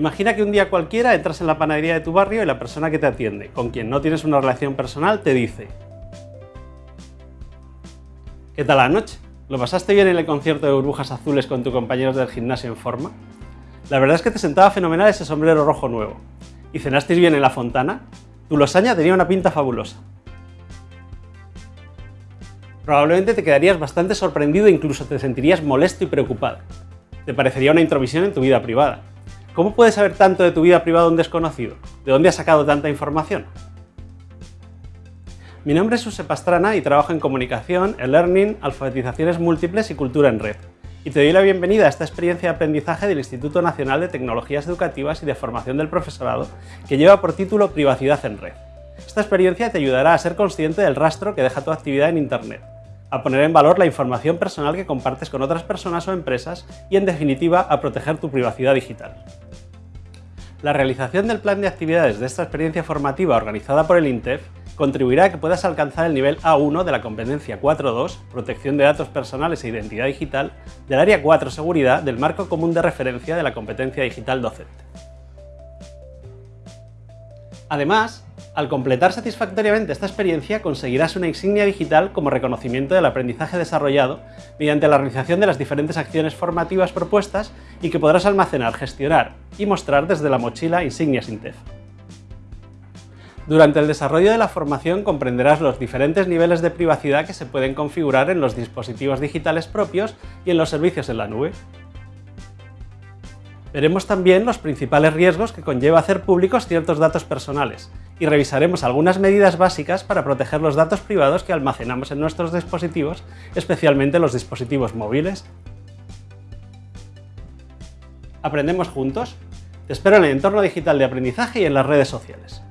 Imagina que un día cualquiera entras en la panadería de tu barrio y la persona que te atiende, con quien no tienes una relación personal, te dice ¿Qué tal la noche? ¿Lo pasaste bien en el concierto de burbujas azules con tus compañeros del gimnasio en forma? La verdad es que te sentaba fenomenal ese sombrero rojo nuevo. ¿Y cenasteis bien en la fontana? Tu losaña tenía una pinta fabulosa. Probablemente te quedarías bastante sorprendido e incluso te sentirías molesto y preocupado. Te parecería una introvisión en tu vida privada. ¿Cómo puedes saber tanto de tu vida privada un desconocido? ¿De dónde has sacado tanta información? Mi nombre es Josep Pastrana y trabajo en comunicación, e-learning, alfabetizaciones múltiples y cultura en red. Y te doy la bienvenida a esta experiencia de aprendizaje del Instituto Nacional de Tecnologías Educativas y de Formación del Profesorado, que lleva por título Privacidad en Red. Esta experiencia te ayudará a ser consciente del rastro que deja tu actividad en Internet, a poner en valor la información personal que compartes con otras personas o empresas y, en definitiva, a proteger tu privacidad digital. La realización del plan de actividades de esta experiencia formativa organizada por el INTEF contribuirá a que puedas alcanzar el nivel A1 de la competencia 4.2, protección de datos personales e identidad digital, del área 4, seguridad, del marco común de referencia de la competencia digital docente. Además, al completar satisfactoriamente esta experiencia conseguirás una insignia digital como reconocimiento del aprendizaje desarrollado mediante la realización de las diferentes acciones formativas propuestas y que podrás almacenar, gestionar y mostrar desde la mochila Insignias Intef. Durante el desarrollo de la formación comprenderás los diferentes niveles de privacidad que se pueden configurar en los dispositivos digitales propios y en los servicios en la nube. Veremos también los principales riesgos que conlleva hacer públicos ciertos datos personales y revisaremos algunas medidas básicas para proteger los datos privados que almacenamos en nuestros dispositivos, especialmente los dispositivos móviles. ¿Aprendemos juntos? Te espero en el entorno digital de aprendizaje y en las redes sociales.